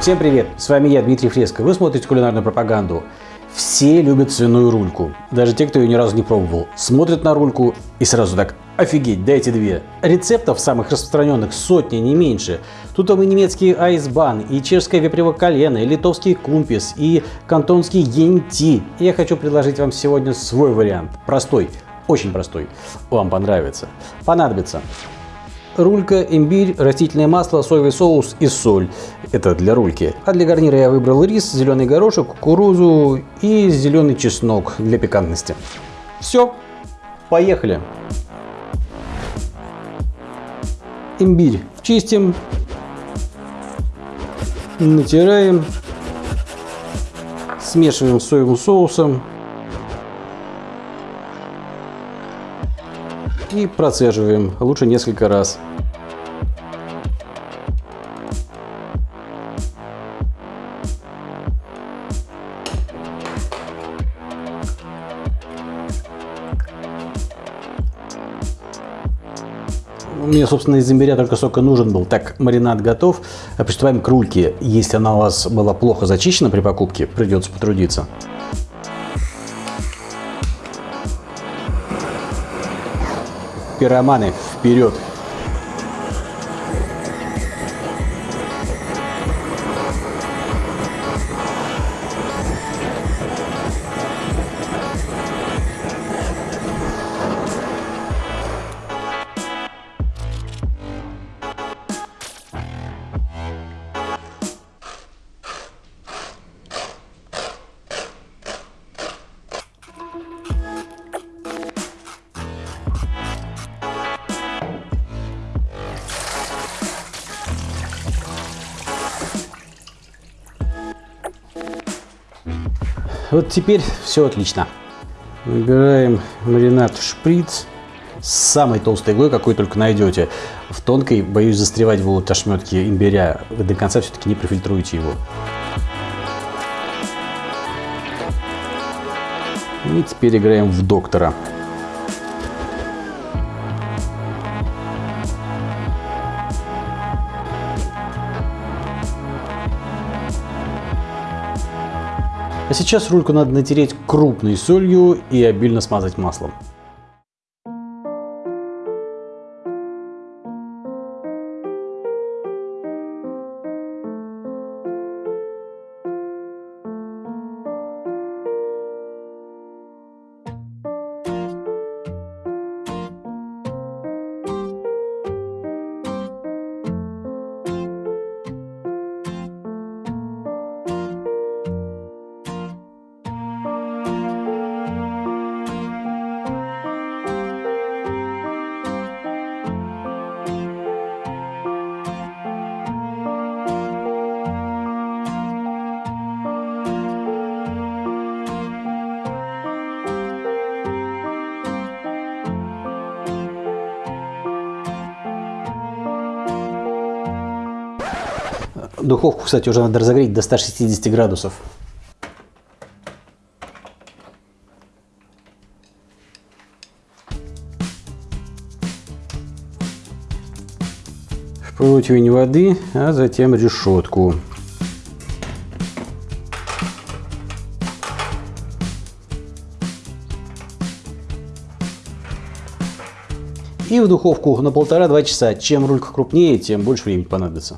Всем привет! С вами я, Дмитрий Фреско. Вы смотрите кулинарную пропаганду. Все любят свиную рульку. Даже те, кто ее ни разу не пробовал. Смотрят на рульку и сразу так Офигеть, дайте две. Рецептов самых распространенных сотни, не меньше. Тут вам и немецкий айсбан, и чешское вепрево колено, и литовский кумпис, и кантонский генти. Я хочу предложить вам сегодня свой вариант. Простой, очень простой. Вам понравится. Понадобится рулька, имбирь, растительное масло, соевый соус и соль. Это для рульки. А для гарнира я выбрал рис, зеленый горошек, кукурузу и зеленый чеснок для пикантности. Все, поехали! Имбирь чистим, натираем, смешиваем с соевым соусом и процеживаем, лучше несколько раз. Мне, собственно, из имбиря только сока нужен был. Так, маринад готов. Приступаем к рульке. Если она у вас была плохо зачищена при покупке, придется потрудиться. Пироманы, вперед! Вот теперь все отлично. Выбираем маринад в шприц с самой толстой иглой, какой только найдете. В тонкой, боюсь, застревать будут ошметки имбиря. Вы до конца все-таки не профильтруете его. И теперь играем в доктора. А сейчас рульку надо натереть крупной солью и обильно смазать маслом. Духовку, кстати, уже надо разогреть до 160 градусов. Противень воды, а затем решетку. И в духовку на полтора-два часа. Чем рулька крупнее, тем больше времени понадобится.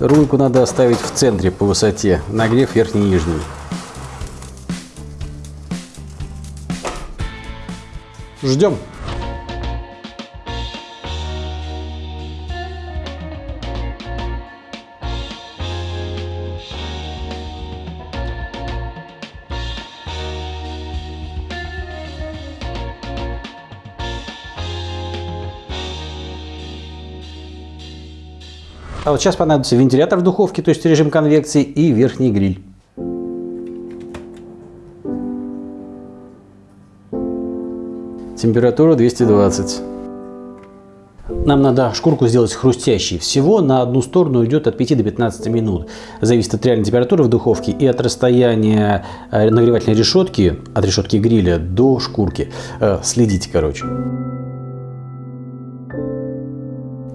Рульку надо оставить в центре по высоте, нагрев верхний и нижний. Ждем. А вот сейчас понадобится вентилятор в духовке, то есть режим конвекции, и верхний гриль. Температура 220. Нам надо шкурку сделать хрустящей. Всего на одну сторону идет от 5 до 15 минут. Зависит от реальной температуры в духовке и от расстояния э, нагревательной решетки, от решетки гриля до шкурки. Э, следите, короче.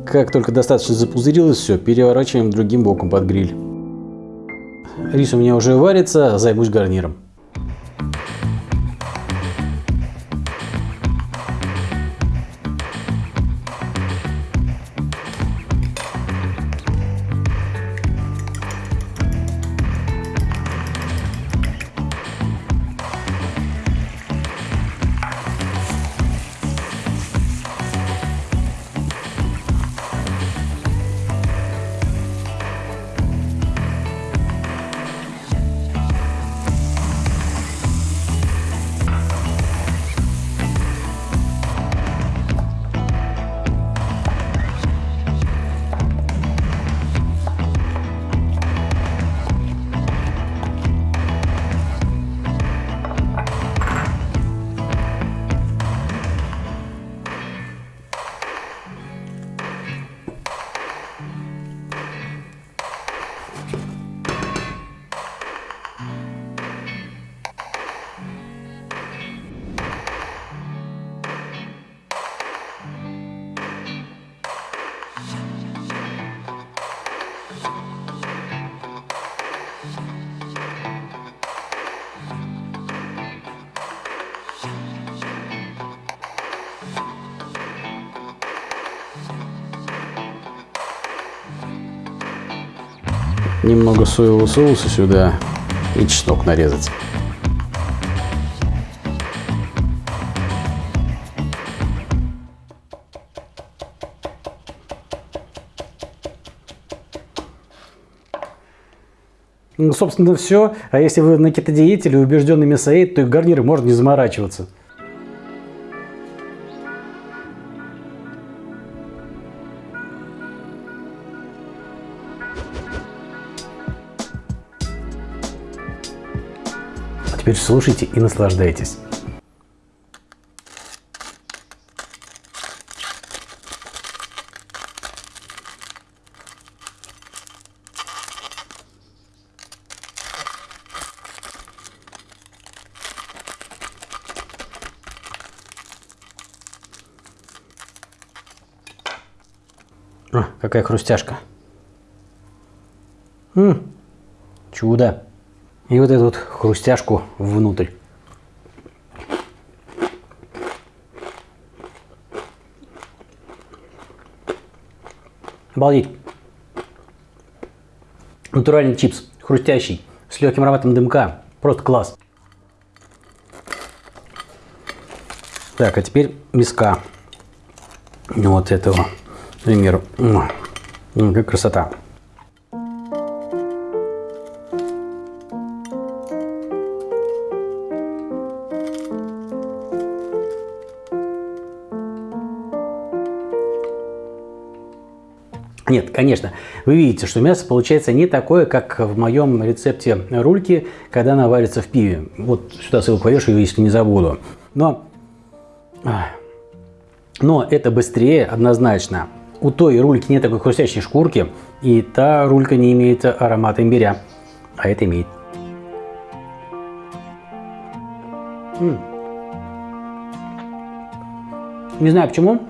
Как только достаточно запузырилось все, переворачиваем другим боком под гриль. Рис у меня уже варится, займусь гарниром. Немного соевого соуса сюда и чеснок нарезать. Ну, собственно, все. А если вы на кетодиете или убежденный мясоед, то и гарниры можно не заморачиваться. Теперь слушайте и наслаждайтесь. О, какая хрустяшка. М -м, чудо. И вот эту вот хрустяшку внутрь. Обалдеть. Натуральный чипс, хрустящий, с легким ароматом дымка. Просто класс. Так, а теперь миска. Вот этого, к примеру. Как красота. Нет, конечно, вы видите, что мясо получается не такое, как в моем рецепте рульки, когда она варится в пиве. Вот сюда ссылку повешу, если не забуду. Но, но это быстрее однозначно. У той рульки нет такой хрустящей шкурки, и та рулька не имеет аромата имбиря, а это имеет. Не знаю почему,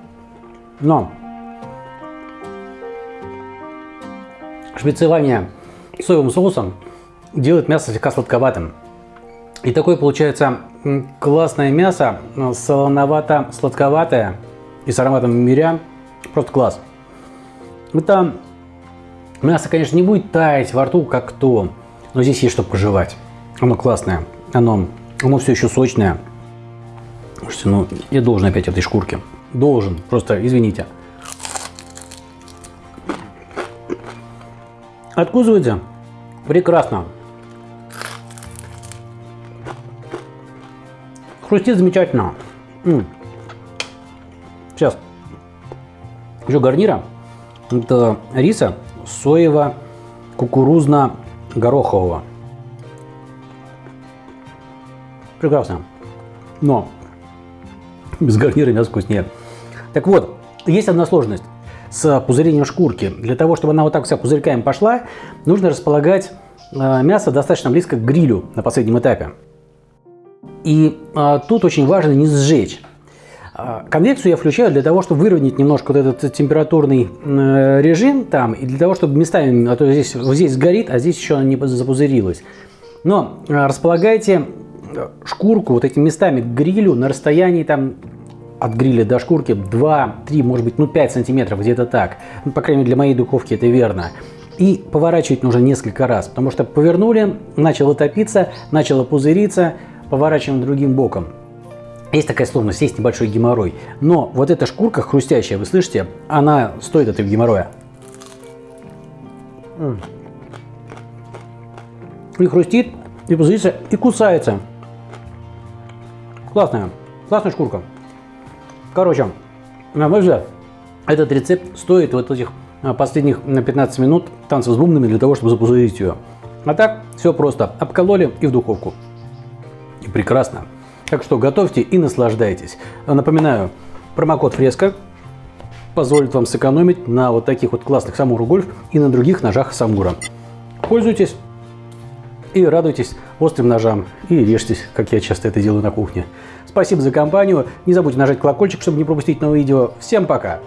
но шприцевание соевым соусом делает мясо слегка сладковатым. И такое получается классное мясо, солоновато-сладковатое и с ароматом миря. Просто класс. Это мясо, конечно, не будет таять во рту, как то, но здесь есть что пожевать. Оно классное, оно, оно все еще сочное. Слушайте, ну я должен опять этой шкурки. Должен, просто извините. Откусывайте. Прекрасно. Хрустит замечательно. М -м. Сейчас. Еще гарнира. Это риса соево-кукурузно-горохового. Прекрасно. Но без гарнира мясо вкуснее. Так вот, есть одна сложность с пузырением шкурки. Для того, чтобы она вот так вся пузырьками пошла, нужно располагать э, мясо достаточно близко к грилю на последнем этапе. И а, тут очень важно не сжечь. А, конвекцию я включаю для того, чтобы выровнять немножко вот этот температурный э, режим там, и для того, чтобы местами, а то здесь, здесь сгорит, а здесь еще не запузырилось. Но э, располагайте э, шкурку вот этими местами к грилю на расстоянии там от гриля до шкурки 2, 3, может быть, ну 5 сантиметров, где-то так. Ну, по крайней мере, для моей духовки это верно. И поворачивать нужно несколько раз, потому что повернули, начало топиться, начало пузыриться, поворачиваем другим боком. Есть такая сложность, есть небольшой геморрой. Но вот эта шкурка хрустящая, вы слышите, она стоит этого геморроя. И хрустит, и пузырится, и кусается. Классная, классная шкурка. Короче, на мой взгляд, этот рецепт стоит вот этих а, последних 15 минут танцев с бубнами для того, чтобы запузырить ее. А так, все просто. Обкололи и в духовку. И прекрасно. Так что готовьте и наслаждайтесь. Напоминаю, промокод Фреска позволит вам сэкономить на вот таких вот классных Самуру Гольф и на других ножах Самура. Пользуйтесь и радуйтесь острым ножам и режьтесь, как я часто это делаю на кухне. Спасибо за компанию. Не забудьте нажать колокольчик, чтобы не пропустить новые видео. Всем пока!